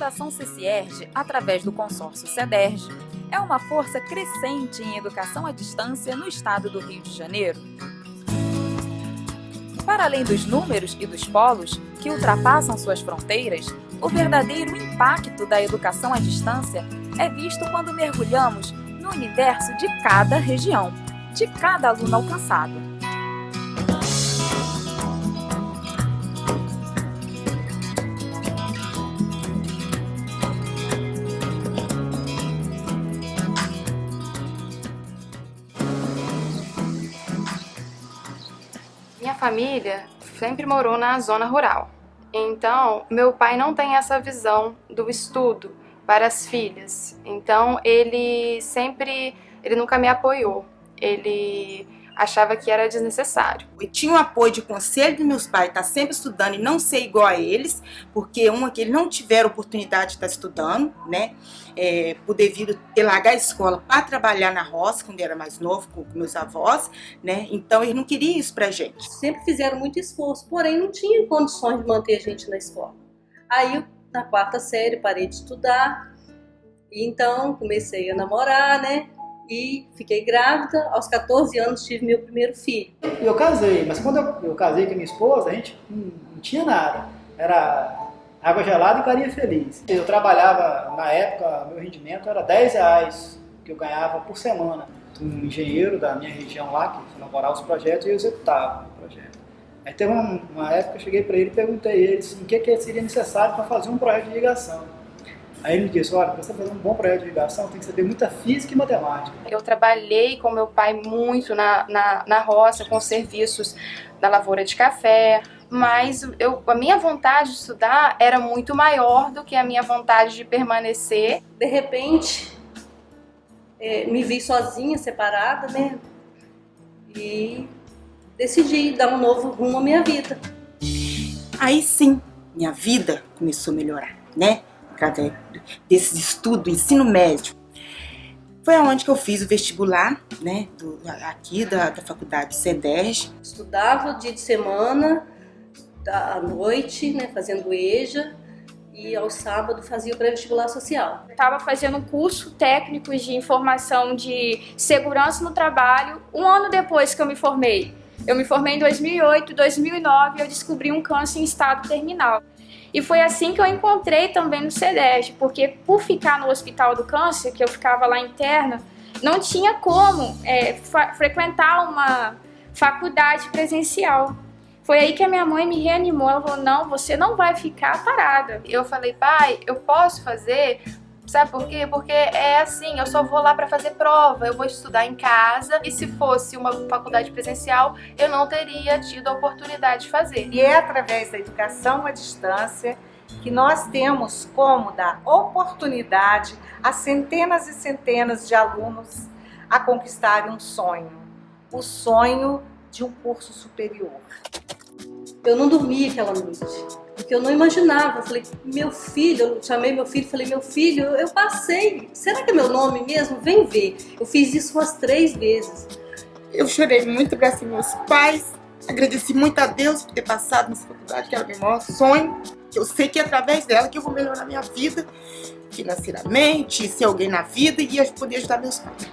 Fundação CCIERG, através do consórcio CEDERJ, é uma força crescente em educação à distância no estado do Rio de Janeiro. Para além dos números e dos polos, que ultrapassam suas fronteiras, o verdadeiro impacto da educação à distância é visto quando mergulhamos no universo de cada região, de cada aluno alcançado. Família sempre morou na zona rural. Então, meu pai não tem essa visão do estudo para as filhas. Então, ele sempre, ele nunca me apoiou. Ele achava que era desnecessário. Eu tinha o apoio de conselho dos meus pais, estar tá sempre estudando e não ser igual a eles, porque uma que eles não tiveram oportunidade de estar estudando, né, é, por devido ter largar a escola para trabalhar na roça, quando era mais novo, com meus avós, né, então eles não queriam isso pra gente. Sempre fizeram muito esforço, porém não tinham condições de manter a gente na escola. Aí, na quarta série, parei de estudar, e então comecei a namorar, né, e fiquei grávida. Aos 14 anos tive meu primeiro filho. Eu casei, mas quando eu, casei com a minha esposa, a gente não, tinha nada. Era água gelada e carinha feliz. Eu trabalhava, na época, meu rendimento era 10 reais que eu ganhava por semana. Um engenheiro da minha região lá, que elaborava os projetos, e eu executava o projeto. Aí teve uma, época, eu cheguei para ele e perguntei a ele assim, o que, que seria necessário para fazer um projeto de irrigação. Aí ele me disse, olha, para você fazer um bom projeto de irrigação tem que saber muita física e matemática. Eu trabalhei com meu pai muito na, na, na roça, com serviços da lavoura de café, mas eu, a minha vontade de estudar era muito maior do que a minha vontade de permanecer. De repente, é, me vi sozinha, separada, né? E decidi dar um novo rumo à minha vida. Aí sim, minha vida começou a melhorar, né? Através desses estudos, ensino médio. Foi aonde que eu fiz o vestibular, né, do, aqui da, da faculdade CEDES. Estudava dia de semana, à noite, né, fazendo EJA, e ao sábado fazia o pré-vestibular social. Estava fazendo um curso técnico de informação de segurança no trabalho um ano depois que eu me formei. Eu me formei em 2008, 2009 e eu descobri um câncer em estado terminal. E foi assim que eu encontrei também no CEDES, porque por ficar no Hospital do Câncer, que eu ficava lá interna, não tinha como é, frequentar uma faculdade presencial. Foi aí que a minha mãe me reanimou, ela falou, não, você não vai ficar parada. Eu falei, pai, eu posso fazer Sabe por quê? Porque é assim, eu só vou lá para fazer prova, eu vou estudar em casa e se fosse uma faculdade presencial, eu não teria tido a oportunidade de fazer. E é através da educação à distância que nós temos como dar oportunidade a centenas e centenas de alunos a conquistarem um sonho, o sonho de um curso superior. Eu não dormi aquela noite porque eu não imaginava. Eu falei, meu filho, eu chamei meu filho, falei, meu filho, eu passei. Será que é meu nome mesmo? Vem ver. Eu fiz isso umas três vezes. Eu chorei muito, abracei meus pais, agradeci muito a Deus por ter passado nessa faculdade, que era meu maior sonho. Eu sei que é através dela que eu vou melhorar minha vida financeiramente, ser alguém na vida e poder ajudar meus pais.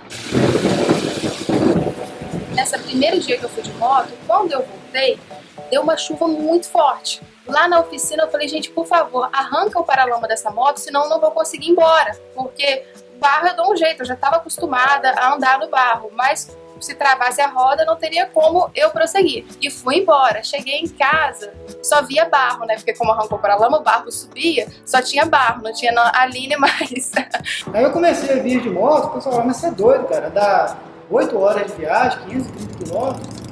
Nessa primeiro dia que eu fui de moto, quando eu voltei, deu uma chuva muito forte. Lá na oficina eu falei, gente, por favor, arranca o paralama dessa moto, senão eu não vou conseguir ir embora. Porque barro eu dou um jeito, eu já estava acostumada a andar no barro, mas se travasse a roda não teria como eu prosseguir. E fui embora. Cheguei em casa, só via barro, né? Porque como arrancou para lama, o barro subia, só tinha barro, não tinha a linha mais. Aí eu comecei a vir de moto, o pessoal falou, mas você é doido, cara, dá 8 horas de viagem, 15, 20 quilômetros.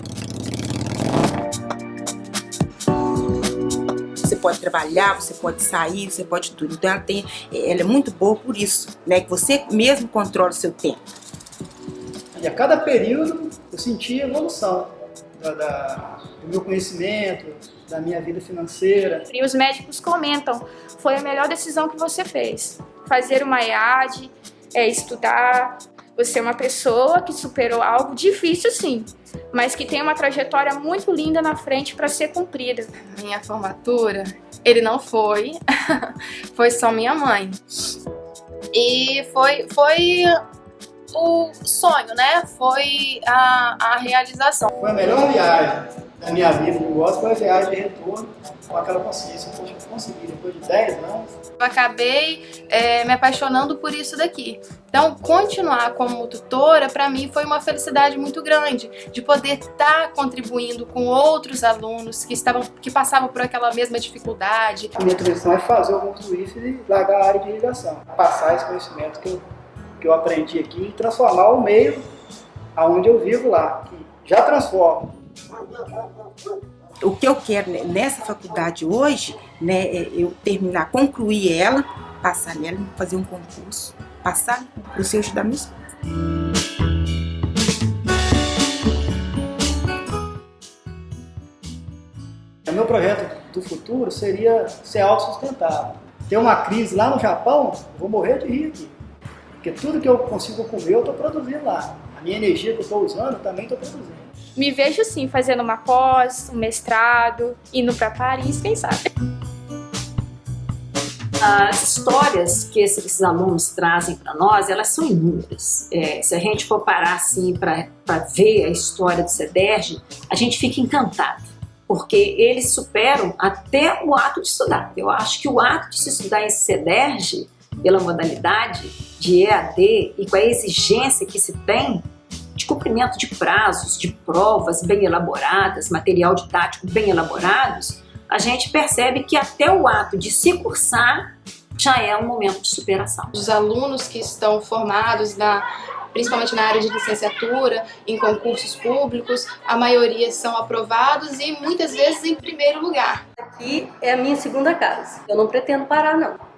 Pode trabalhar, você pode sair, você pode tudo. Então ela, tem, ela é muito boa por isso, né? Que você mesmo controla o seu tempo. E a cada período eu senti evolução da, da, do meu conhecimento, da minha vida financeira. E os médicos comentam, foi a melhor decisão que você fez. Fazer uma EAD, é, estudar, você é uma pessoa que superou algo difícil sim, mas que tem uma trajetória muito linda na frente para ser cumprida. Minha formatura, ele não foi, foi só minha mãe. E foi, foi o sonho, né? Foi a, a realização. Foi a melhor viagem da minha vida de gosto, foi a viagem de retorno com aquela consciência. Poxa, eu consegui, depois de 10 anos. Eu acabei é, me apaixonando por isso daqui. Então, continuar como tutora, para mim, foi uma felicidade muito grande, de poder estar tá contribuindo com outros alunos que, estavam, que passavam por aquela mesma dificuldade. A minha tradição é fazer o concluísse e largar a área de irrigação, passar esse conhecimento que eu que eu aprendi aqui e transformar o meio aonde eu vivo lá, que já transforma. O que eu quero nessa faculdade hoje, né, é eu terminar, concluir ela, passar nela, fazer um concurso, passar para o seu estudar meu O meu projeto do futuro seria ser autossustentável. Tem uma crise lá no Japão, vou morrer de rir aqui. Porque tudo que eu consigo comer, eu estou produzindo lá. A minha energia que eu estou usando, também estou produzindo. Me vejo sim fazendo uma pós, um mestrado, indo para Paris, quem sabe. As histórias que esses alunos trazem para nós, elas são inúmeras. É, se a gente for parar assim para ver a história do CEDERJ, a gente fica encantado, porque eles superam até o ato de estudar. Eu acho que o ato de se estudar em CEDERJ, pela modalidade, de EAD e com a exigência que se tem de cumprimento de prazos, de provas bem elaboradas, material didático bem elaborados, a gente percebe que até o ato de se cursar já é um momento de superação. Os alunos que estão formados na principalmente na área de licenciatura, em concursos públicos, a maioria são aprovados e muitas vezes em primeiro lugar. Aqui é a minha segunda casa. Eu não pretendo parar não.